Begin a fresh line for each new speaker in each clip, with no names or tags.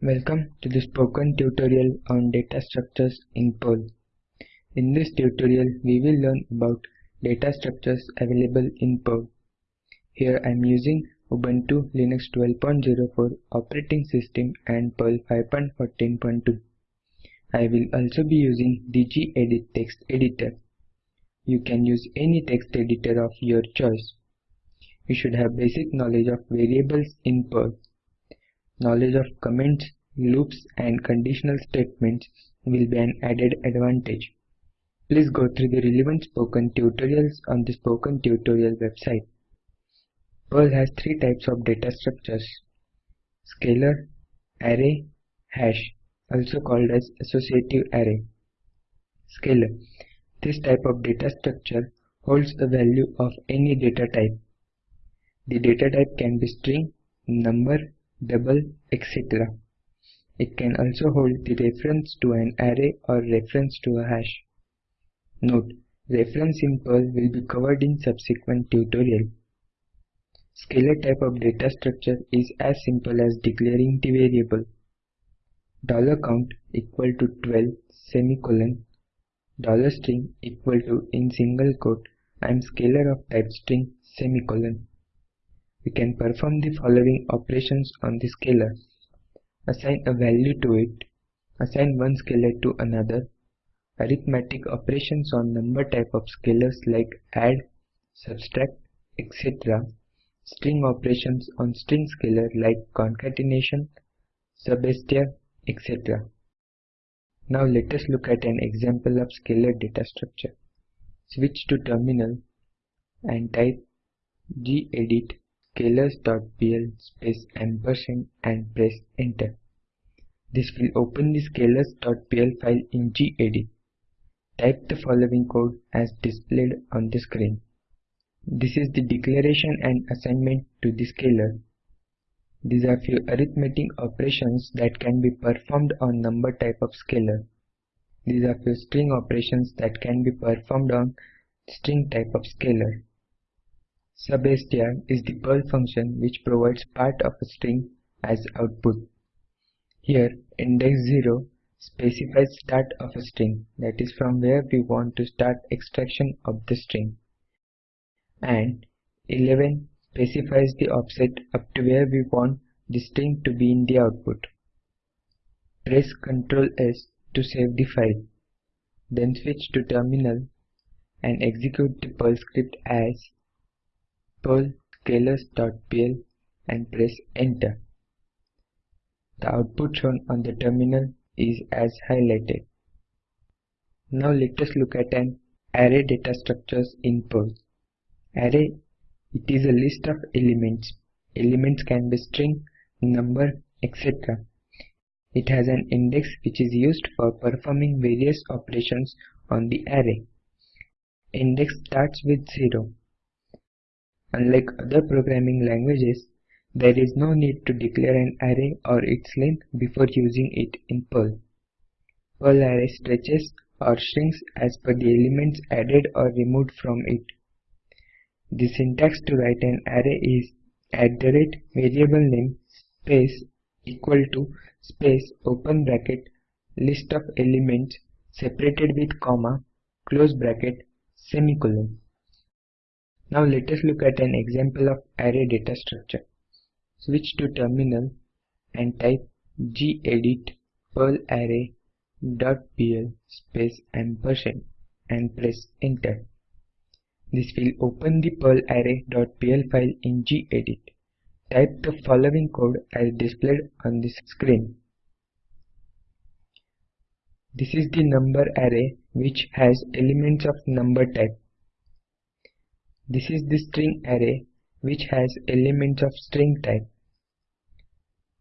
Welcome to the spoken tutorial on data structures in Perl. In this tutorial, we will learn about data structures available in Perl. Here I am using Ubuntu Linux 12.04 operating system and Perl 5.14.2. I will also be using gedit text editor. You can use any text editor of your choice. You should have basic knowledge of variables in Perl Knowledge of comments, loops and conditional statements will be an added advantage. Please go through the relevant spoken tutorials on the spoken tutorial website. Perl has three types of data structures. Scalar, array, hash, also called as associative array. Scalar. This type of data structure holds a value of any data type. The data type can be string, number, double, etc. It can also hold the reference to an array or reference to a hash. Note, reference in Perl will be covered in subsequent tutorial. Scalar type of data structure is as simple as declaring the variable Dollar $count equal to 12 semicolon $string equal to in single quote I am scalar of type string semicolon we can perform the following operations on the scalar. Assign a value to it, assign one scalar to another, arithmetic operations on number type of scalars like add, subtract, etc. String operations on string scalar like concatenation, substr, etc. Now let us look at an example of scalar data structure. Switch to terminal and type gedit scalars.pl space ampersand and press enter. This will open the scalars.pl file in gedit. Type the following code as displayed on the screen. This is the declaration and assignment to the scalar. These are few arithmetic operations that can be performed on number type of scalar. These are few string operations that can be performed on string type of scalar. Substr is the Perl function which provides part of a string as output. Here index 0 specifies start of a string that is from where we want to start extraction of the string and 11 specifies the offset up to where we want the string to be in the output. Press Ctrl S to save the file. Then switch to terminal and execute the Perl script as perl scalars.pl and press enter. The output shown on the terminal is as highlighted. Now let us look at an array data structures in Perl. Array, it is a list of elements. Elements can be string, number, etc. It has an index which is used for performing various operations on the array. Index starts with 0 Unlike other programming languages, there is no need to declare an array or its length before using it in Perl. Perl array stretches or shrinks as per the elements added or removed from it. The syntax to write an array is at the rate variable name space equal to space open bracket list of elements separated with comma close bracket semicolon. Now let us look at an example of array data structure. Switch to terminal and type gedit perl array dot pl space ampersand and press enter. This will open the perl array dot pl file in gedit. Type the following code as displayed on the screen. This is the number array which has elements of number type. This is the string array which has elements of string type.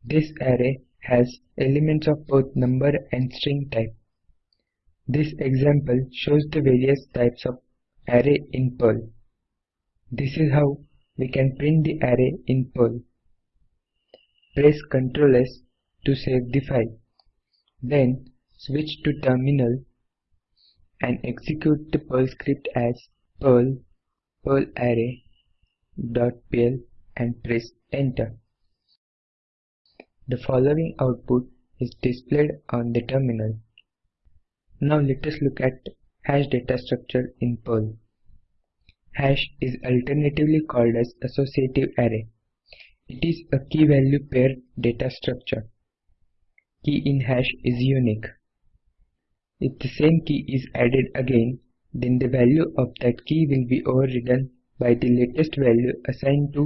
This array has elements of both number and string type. This example shows the various types of array in Perl. This is how we can print the array in Perl. Press Ctrl S to save the file. Then switch to terminal and execute the Perl script as perl perl array dot pl and press enter. The following output is displayed on the terminal. Now let us look at hash data structure in Perl. Hash is alternatively called as associative array. It is a key value pair data structure. Key in hash is unique. If the same key is added again, then the value of that key will be overridden by the latest value assigned to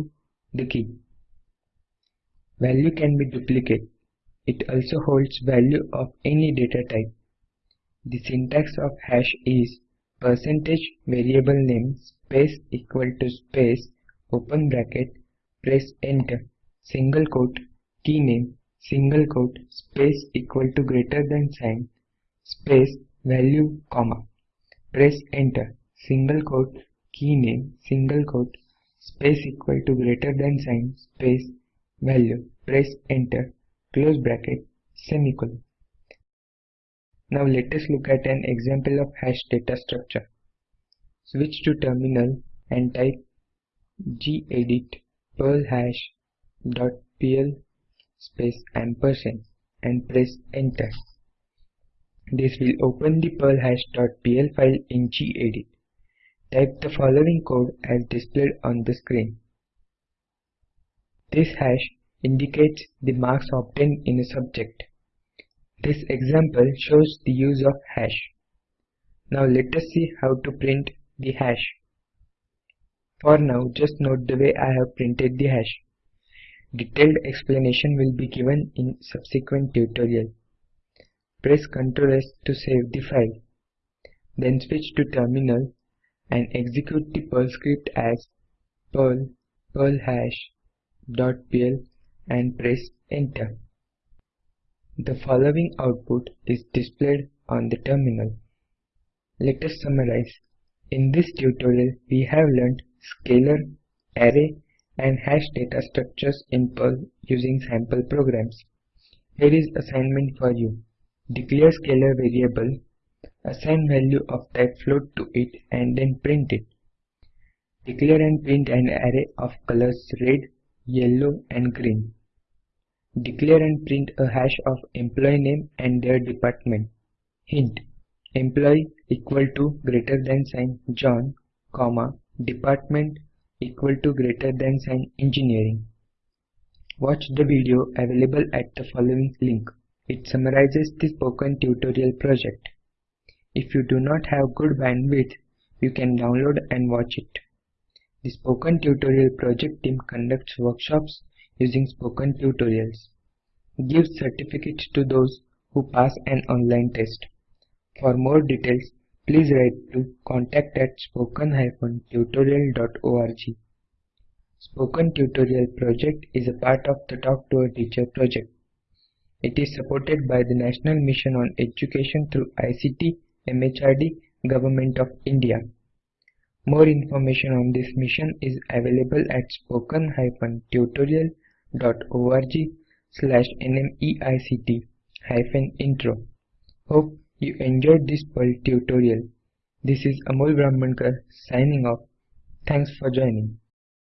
the key. Value can be duplicate. It also holds value of any data type. The syntax of hash is percentage variable name space equal to space open bracket press enter single quote key name single quote space equal to greater than sign space value comma press enter, single quote, key name, single quote, space equal to greater than sign, space, value, press enter, close bracket, semicolon. Now let us look at an example of hash data structure. Switch to terminal and type gedit perl hash dot pl space ampersand and press enter. This will open the perlhash.pl file in gedit. Type the following code as displayed on the screen. This hash indicates the marks obtained in a subject. This example shows the use of hash. Now let us see how to print the hash. For now, just note the way I have printed the hash. Detailed explanation will be given in subsequent tutorial. Press Ctrl S to save the file. Then switch to terminal and execute the Perl script as perl perl hash dot pl and press enter. The following output is displayed on the terminal. Let us summarize. In this tutorial, we have learned scalar, array, and hash data structures in Perl using sample programs. Here is assignment for you. Declare scalar variable, assign value of type float to it and then print it. Declare and print an array of colors red, yellow and green. Declare and print a hash of employee name and their department. Hint employee equal to greater than sign John, comma, department equal to greater than sign engineering. Watch the video available at the following link. It summarizes the spoken tutorial project. If you do not have good bandwidth, you can download and watch it. The Spoken Tutorial project team conducts workshops using spoken tutorials, gives certificates to those who pass an online test. For more details, please write to contact at spoken-tutorial.org. Spoken Tutorial project is a part of the Talk to a Teacher project. It is supported by the National Mission on Education through ICT, MHRD, Government of India. More information on this mission is available at spoken-tutorial.org slash nmeict hyphen intro. Hope you enjoyed this tutorial. This is Amol Brahmankar signing off. Thanks for joining.